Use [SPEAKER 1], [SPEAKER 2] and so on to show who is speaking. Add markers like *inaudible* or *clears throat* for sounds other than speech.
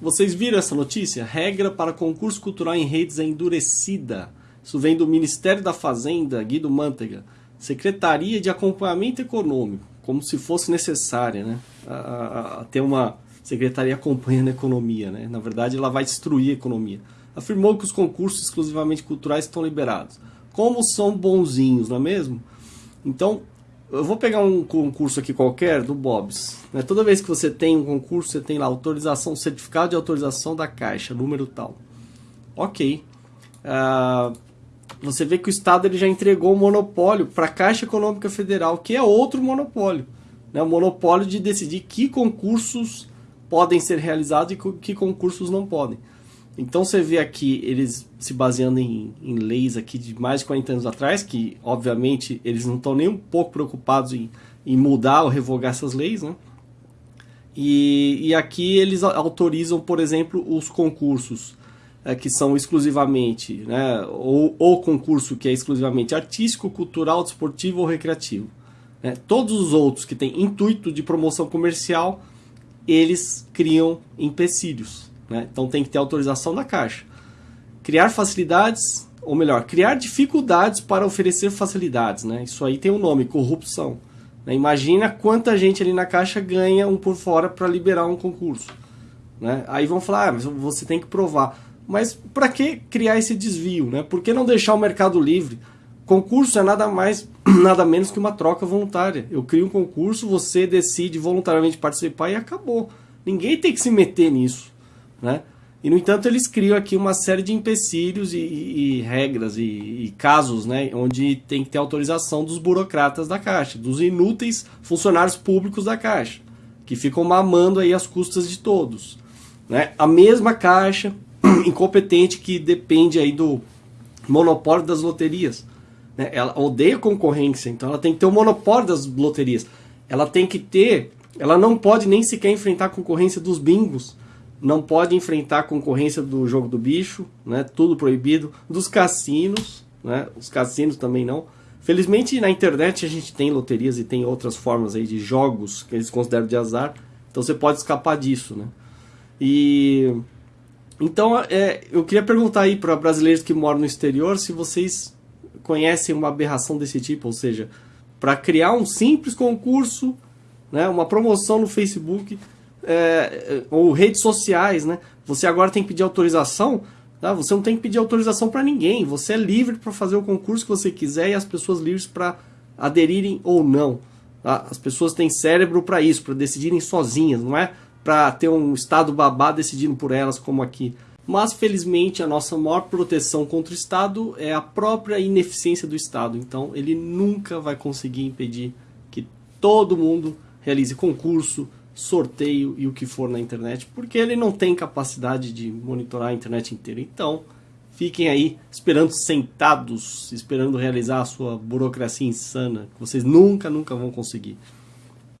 [SPEAKER 1] vocês viram essa notícia? Regra para concurso cultural em redes é endurecida. Isso vem do Ministério da Fazenda, Guido Mantega. Secretaria de Acompanhamento Econômico, como se fosse necessária, né? A, a, a ter uma secretaria acompanhando a economia, né? Na verdade, ela vai destruir a economia. Afirmou que os concursos exclusivamente culturais estão liberados. Como são bonzinhos, não é mesmo? Então, eu vou pegar um concurso aqui qualquer do Bob's. Né? Toda vez que você tem um concurso, você tem lá autorização, certificado de autorização da Caixa, número tal. Ok. Uh, você vê que o Estado ele já entregou o monopólio para a Caixa Econômica Federal, que é outro monopólio. Né? O monopólio de decidir que concursos podem ser realizados e que concursos não podem. Então você vê aqui eles se baseando em, em, leis aqui de mais de 40 anos atrás, que obviamente eles não estão nem um pouco preocupados em, em mudar ou revogar essas leis, né? E, e aqui eles autorizam, por exemplo, os concursos é, que são exclusivamente, né, ou o concurso que é exclusivamente artístico, cultural, desportivo ou recreativo. Né? Todos os outros que têm intuito de promoção comercial, eles criam empecilhos. Né? Então tem que ter autorização da Caixa. Criar facilidades, ou melhor, criar dificuldades para oferecer facilidades. Né? Isso aí tem um nome, corrupção. Né? Imagina quanta gente ali na Caixa ganha um por fora para liberar um concurso. Né? Aí vão falar, ah, mas você tem que provar. Mas para que criar esse desvio? Né? Por que não deixar o mercado livre? Concurso é nada mais, *clears throat* nada menos que uma troca voluntária. Eu crio um concurso, você decide voluntariamente participar e acabou. Ninguém tem que se meter nisso. Né? E, no entanto, eles criam aqui uma série de empecilhos e, e, e regras e, e, casos né, onde tem que ter autorização dos burocratas da Caixa, dos inúteis funcionários públicos da Caixa, que ficam mamando aí as custas de todos. Né? A mesma Caixa *clears throat* incompetente que depende aí do monopólio das loterias. Né? Ela odeia concorrência, então ela tem que ter o monopólio das loterias. Ela tem que ter, ela não pode nem sequer enfrentar a concorrência dos bingos, não pode enfrentar a concorrência do jogo do bicho, né? Tudo proibido. Dos cassinos, né? Os cassinos também não. Felizmente na internet a gente tem loterias e tem outras formas aí de jogos que eles consideram de azar. Então você pode escapar disso, né? E então é, eu queria perguntar aí para brasileiros que moram no exterior se vocês conhecem uma aberração desse tipo, ou seja, para criar um simples concurso, né, uma promoção no Facebook, é, ou redes sociais, né? Você agora tem que pedir autorização, tá? Você não tem que pedir autorização para ninguém. Você é livre para fazer o concurso que você quiser e as pessoas livres para aderirem ou não. Tá? As pessoas têm cérebro para isso, para decidirem sozinhas, não é para ter um estado babá decidindo por elas como aqui. Mas felizmente a nossa maior proteção contra o Estado é a própria ineficiência do Estado. Então ele nunca vai conseguir impedir que todo mundo realize concurso, sorteio e o que for na internet, porque ele não tem capacidade de monitorar a internet inteira. Então, fiquem aí esperando sentados, esperando realizar a sua burocracia insana, que vocês nunca, nunca vão conseguir.